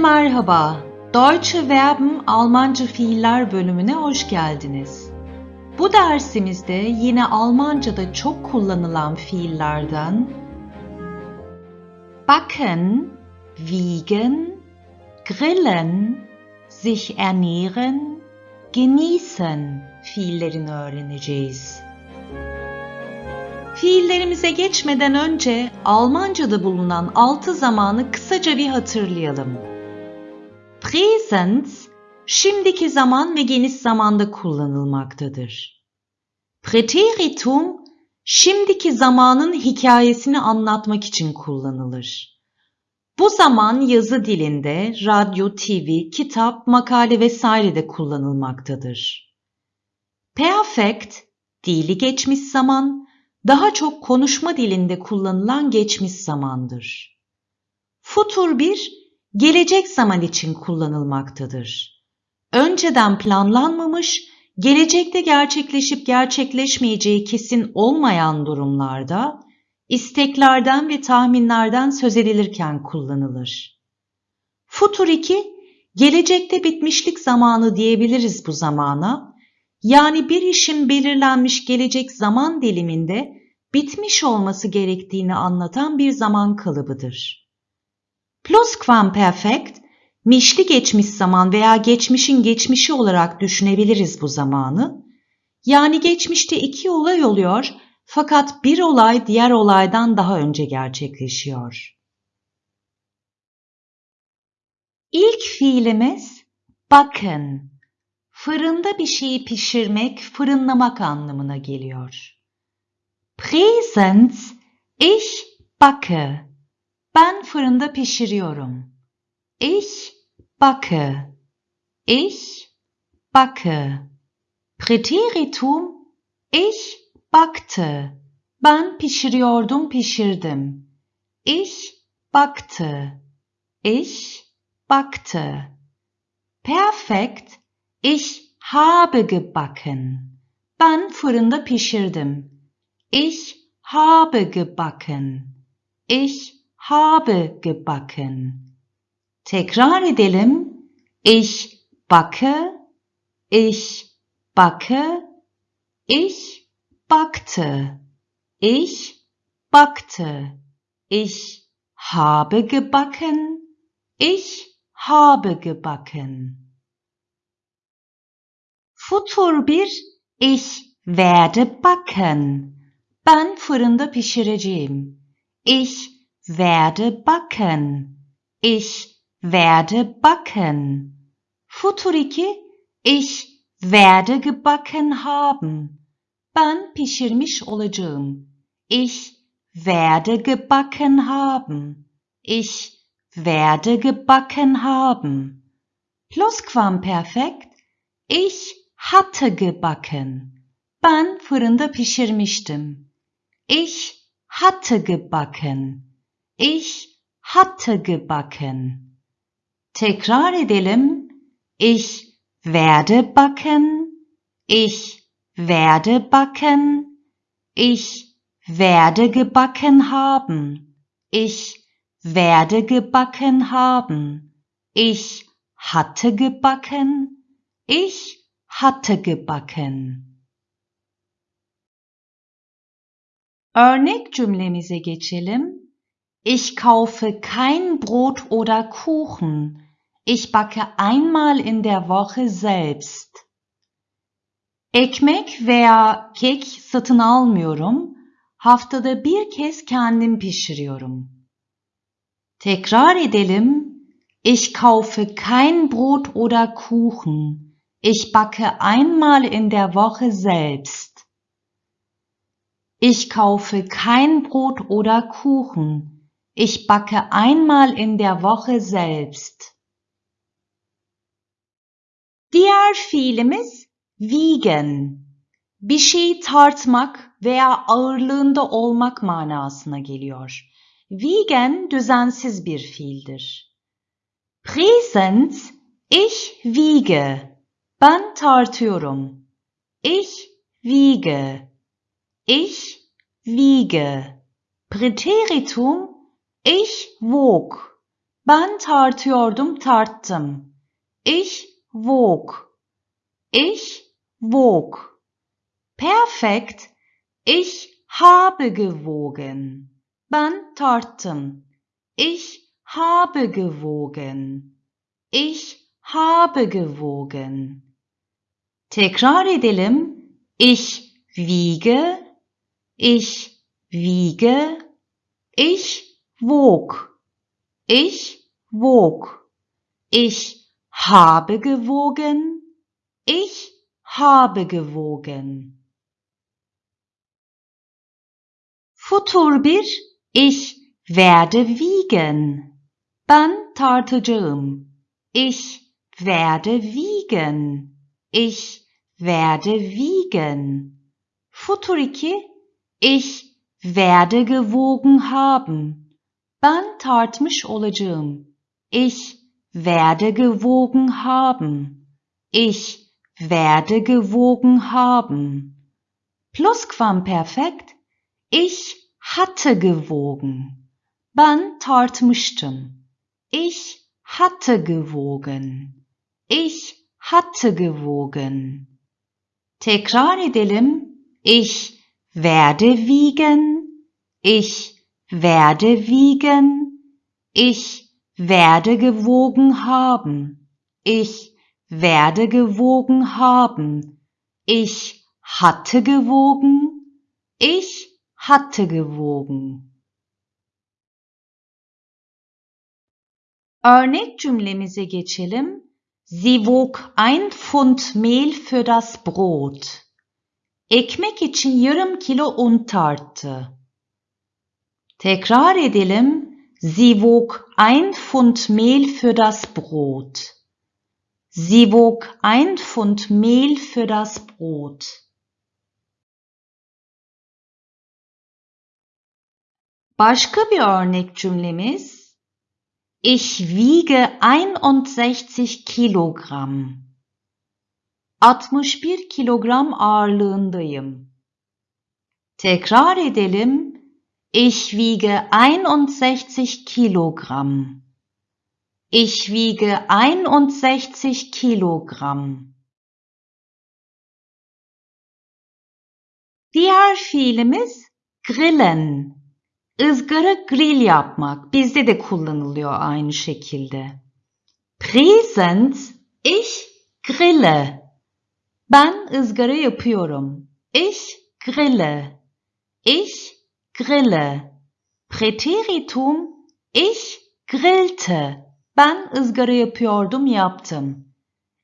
merhaba. Deutsche Verben Almanca Fiiller bölümüne hoş geldiniz. Bu dersimizde yine Almanca'da çok kullanılan fiillerden backen, wiegen, grillen, sich ernähren, genießen fiillerini öğreneceğiz. Fiillerimize geçmeden önce Almanca'da bulunan altı zamanı kısaca bir hatırlayalım. Präsens, şimdiki zaman ve geniş zamanda kullanılmaktadır. Präteritum, şimdiki zamanın hikayesini anlatmak için kullanılır. Bu zaman yazı dilinde, radyo, TV, kitap, makale vesaire de kullanılmaktadır. Perfect, dili geçmiş zaman, daha çok konuşma dilinde kullanılan geçmiş zamandır. Futur 1, gelecek zaman için kullanılmaktadır. Önceden planlanmamış, gelecekte gerçekleşip gerçekleşmeyeceği kesin olmayan durumlarda, isteklerden ve tahminlerden söz edilirken kullanılır. Futur 2, gelecekte bitmişlik zamanı diyebiliriz bu zamana, yani bir işin belirlenmiş gelecek zaman diliminde bitmiş olması gerektiğini anlatan bir zaman kalıbıdır. Plusquamperfekt, mişli geçmiş zaman veya geçmişin geçmişi olarak düşünebiliriz bu zamanı. Yani geçmişte iki olay oluyor fakat bir olay diğer olaydan daha önce gerçekleşiyor. İlk fiilimiz bakın. Fırında bir şeyi pişirmek, fırınlamak anlamına geliyor. Präsens, ich backe. Ben fırında pişiriyorum. Ich backe. Ich backe. Präteritum, ich backte. Ben pişiriyordum, pişirdim. Ich backte. Ich backte. Perfekt, ich habe gebacken. Ben fırında pişirdim. Ich habe gebacken. Ich habe gebacken. Tekrar edelim. Ich backe. Ich backe. Ich backte. Ich backte. Ich habe gebacken. Ich habe gebacken. Futur 1 Ich werde backen. Ben fırında pişireceğim. Ich werde backen. Ich werde backen. Futur 2 Ich werde gebacken haben. Ben pişirmiş olacağım. Ich werde gebacken haben. Ich werde gebacken haben. Plusquamperfekt. Ich hatte gebacken. Ben fırında pişirmiştim. Ich hatte gebacken. Ich hatte gebacken. Tekrar edelim. Ich werde backen. Ich werde backen. Ich werde gebacken haben. Ich werde gebacken haben. Ich hatte gebacken. Ich hatte gebacken. Örnek cümlemize geçelim. Ich kaufe kein Brot oder Kuchen. Ich backe einmal in der Woche selbst. Ekmek veya kek satın almıyorum. Haftada bir kez kendim pişiriyorum. Tekrar edelim. Ich kaufe kein Brot oder Kuchen. Ich backe einmal in der Woche selbst. Ich kaufe kein Brot oder Kuchen. Ich backe einmal in der Woche selbst. Diğer fiilimiz wiegen. Bir şeyi tartmak veya ağırlığında olmak manasına geliyor. Wiegen düzensiz bir fiildir. Präsens, ich wiege. Ben tartıyorum. Ich wiege. Ich wiege. Präteritum, ich wog. Ben tartıyordum, tarttım. Ich wog. Ich wog. Perfekt. Ich habe gewogen. Ben tarttım. Ich habe gewogen. Ich habe gewogen. Tekrar edelim. Ich wiege, ich wiege, ich wog, ich wog, ich habe gewogen, ich habe gewogen. Futur 1 Ich werde wiegen. Ben tartacağım. Ich werde wiegen. Ich werde wiegen. Futur 2 Ich werde gewogen haben. Ben tartmış olacağım. Ich werde gewogen haben. Ich werde gewogen haben. Plusquamperfekt. Ich hatte gewogen. Ben tartmıştım. Ich hatte gewogen. Ich hatte gewogen. Tekrar edelim. Ich werde wiegen. Ich werde wiegen. Ich werde gewogen haben. Ich werde gewogen haben. Ich hatte gewogen. Ich hatte gewogen. Örnek cümlemize geçelim. Sie wog ein Pfund Mehl für das Brot. Ekmek için yarım kilo un tarttı. Tekrar edelim. Sie wog ein Pfund Mehl für das Brot. Sie wog ein Pfund Mehl für das Brot. Başka bir örnek cümlemiz. Ich wiege 61 Kilogramm. 61 kilogram ağırlığındayım. Tekrar edelim. Ich wiege 61 Kilogramm. Ich wiege 61 Kilogramm. Diğer fiilimiz grillen. Izgara grill yapmak. Bizde de kullanılıyor aynı şekilde. Present, ich grille. Ben ızgara yapıyorum. Ich grille. Ich grille. Präteritum ich grillte. Ben ızgara yapıyordum, yaptım.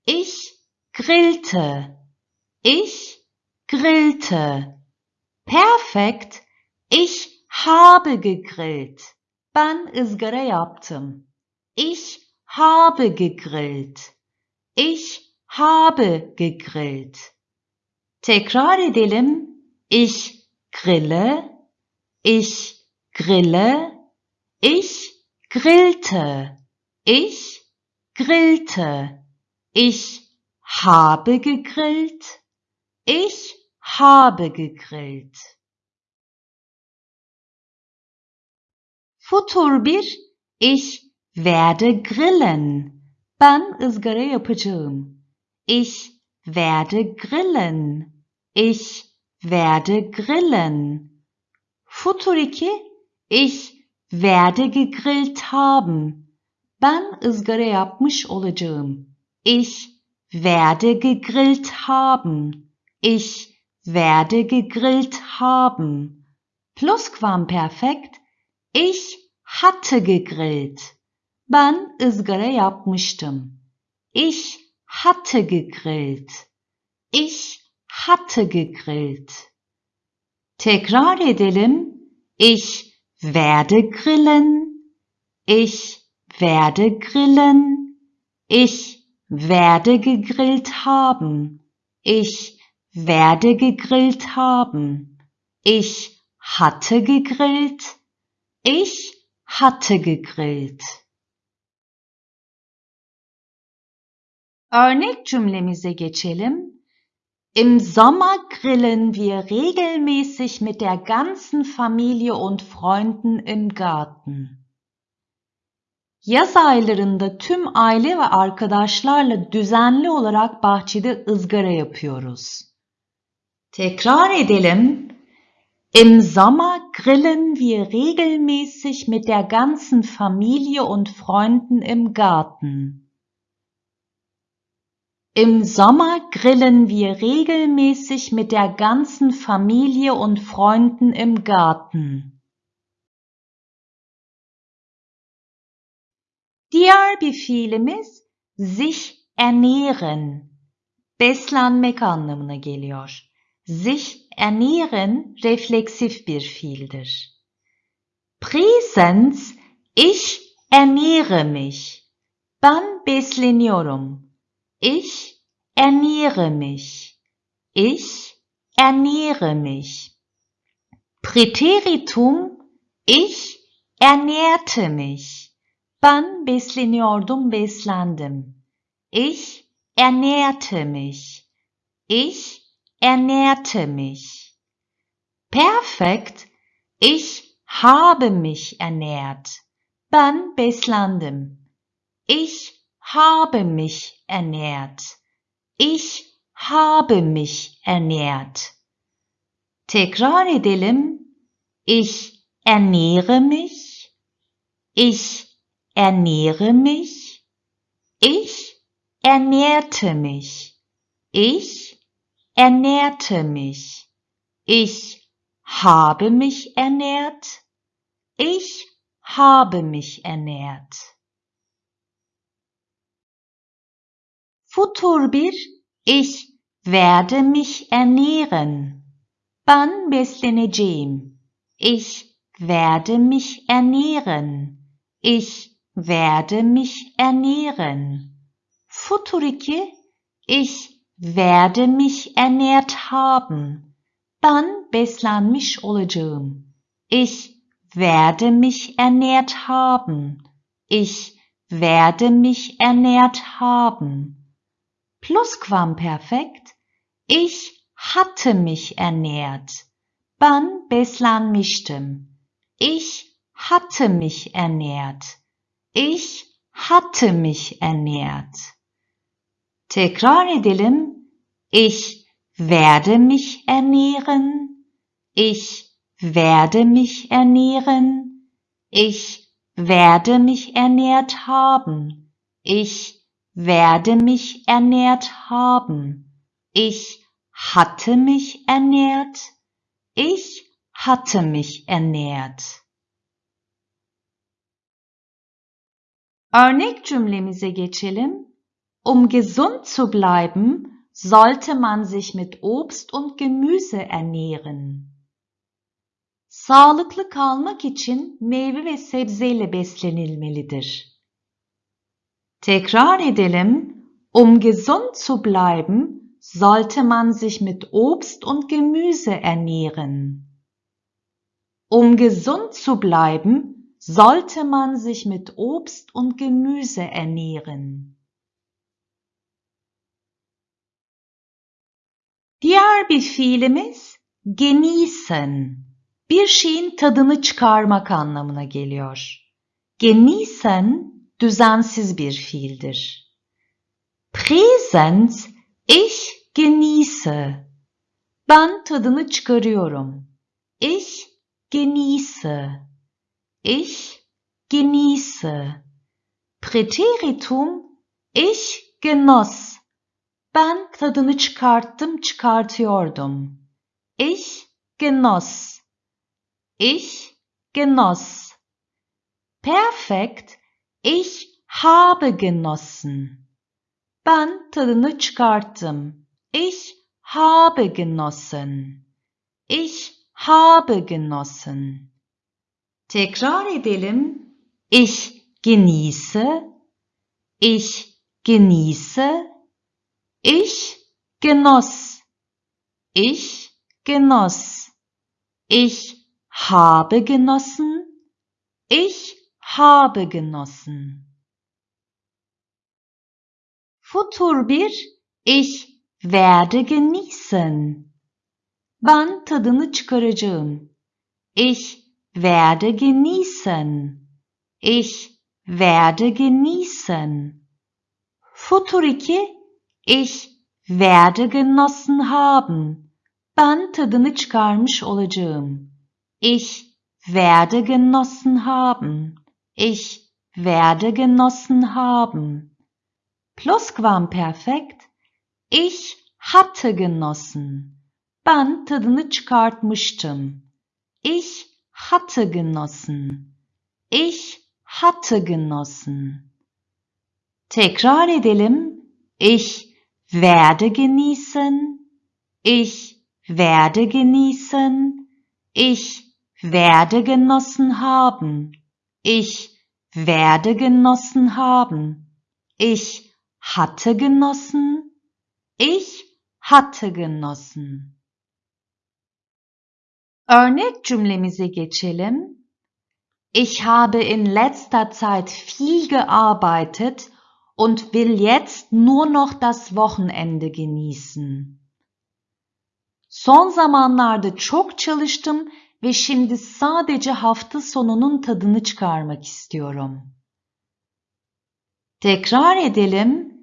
Ich grillte. Ich grillte. Perfekt. Ich habe gegrillt. Ben ızgara yaptım. Ich habe gegrillt. Ich habe gegrillt. Tekrar edelim. Ich grille, ich grille, ich grillte, ich grillte, ich habe gegrillt, ich habe gegrillt. Futur 1 Ich werde grillen. Ben ızgara yapacağım. Ich werde grillen. Ich werde grillen. Futur 2 Ich werde gegrillt haben. Ben ızgara yapmış olacağım. Ich werde gegrillt haben. Ich werde gegrillt haben. Plusquamperfekt. Ich hatte gegrillt. Ben ızgara yapmıştım. Ich hatte gegrillt. Ich hatte gegrillt. Tekrar edelim. Ich werde grillen. Ich werde grillen. Ich werde gegrillt haben. Ich werde gegrillt haben. Ich hatte gegrillt. Ich hatte gegrillt. Örnek cümlemize geçelim. Im Sommer grillen wir regelmäßig mit der ganzen Familie und Freunden im Garten. Yaz aylarında tüm aile ve arkadaşlarla düzenli olarak bahçede ızgara yapıyoruz. Tekrar edelim. Im Sommer grillen wir regelmäßig mit der ganzen Familie und Freunden im Garten. Im Sommer grillen wir regelmäßig mit der ganzen Familie und Freunden im Garten. Diğer bir fiilimiz sich ernähren. Beslenmek anlamına geliyor. Sich ernähren refleksif bir fiildir. Präsens, ich ernähre mich. Ben besleniyorum. Ich ernähre mich. Ich ernähre mich. Präteritum ich ernährte mich. Ben besleniyordum, beslendim. Ich ernährte mich. Ich ernährte mich. Perfekt. Ich habe mich ernährt. Ben beslendim. Ich habe mich ernährt. Ich habe mich ernährt. Tekrar edelim. Ich ernähre mich. Ich ernähre mich. Ich ernährte mich. Ich ernährte mich. Ich habe mich ernährt. Ich habe mich ernährt. Futur 1 Ich werde mich ernähren. Ben besleneceğim. Ich werde mich ernähren. Ich werde mich ernähren. Futur 2 Ich werde mich ernährt haben. Ben beslenmiş olacağım. Ich werde mich ernährt haben. Ich werde mich ernährt haben. Plusquamperfekt. Ich hatte mich ernährt. Ben beslenmiştim. Ich hatte mich ernährt. Ich hatte mich ernährt. Tekrar edelim. Ich werde mich ernähren. Ich werde mich ernähren. Ich werde mich ernährt haben. Ich werde mich ernährt haben. Ich hatte mich ernährt. Ich hatte mich ernährt. Örnek cümlemize geçelim. Um gesund zu bleiben, sollte man sich mit Obst und Gemüse ernähren. Sağlıklı kalmak için meyve ve sebzeyle beslenilmelidir. Tekrar edelim. Um gesund zu bleiben, sollte man sich mit Obst und Gemüse ernähren. Um gesund zu bleiben, sollte man sich mit Obst und Gemüse ernähren. Diğer bir fiilimiz genießen. Bir şeyin tadını çıkarmak anlamına geliyor. Genießen düzensiz bir fiildir. Präsens, ich genieße. Ben tadını çıkarıyorum. Ich genieße. Ich genieße. Präteritum, ich genoss. Ben tadını çıkarttım, çıkartıyordum. Ich genoss. Ich genoss. Perfekt, ich habe genossen. Ben tadını çıkarttım. Ich habe genossen. Ich habe genossen. Tekrar edelim. Ich genieße. Ich genieße. Ich genoss. Ich genoss. Ich habe genossen. Ich habe genossen. Futur 1 Ich werde genießen. Ben tadını çıkaracağım. Ich werde genießen. Ich werde genießen. Futur 2 ich werde genossen haben. Ben tadını çıkarmış olacağım. Ich werde genossen haben. Ich werde genossen haben. Plusquamperfekt. Ich hatte genossen. Ben tadını çıkartmıştım. Ich hatte genossen. Ich hatte genossen. Tekrar edelim. Ich werde genießen. Ich werde genießen. Ich werde genossen haben. Ich werde genossen haben. Ich hatte genossen. Ich hatte genossen. Örnek cümlemize geçelim. Ich habe in letzter Zeit viel gearbeitet und will jetzt nur noch das Wochenende genießen. Son zamanlarda çok çalıştım ve şimdi sadece hafta sonunun tadını çıkarmak istiyorum. Tekrar edelim.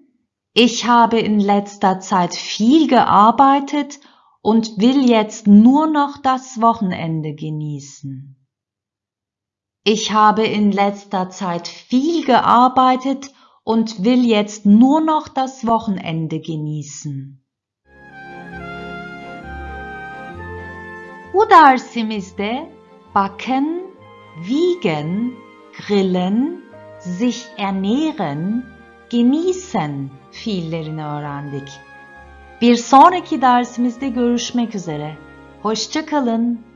Ich habe in letzter Zeit viel gearbeitet und will jetzt nur noch das Wochenende genießen. Ich habe in letzter Zeit viel gearbeitet und will jetzt nur noch das Wochenende genießen. Bu dersimizde backen, wiegen, grillen, sich ernähren, genießen fiillerini öğrendik. Bir sonraki dersimizde görüşmek üzere. Hoşçakalın.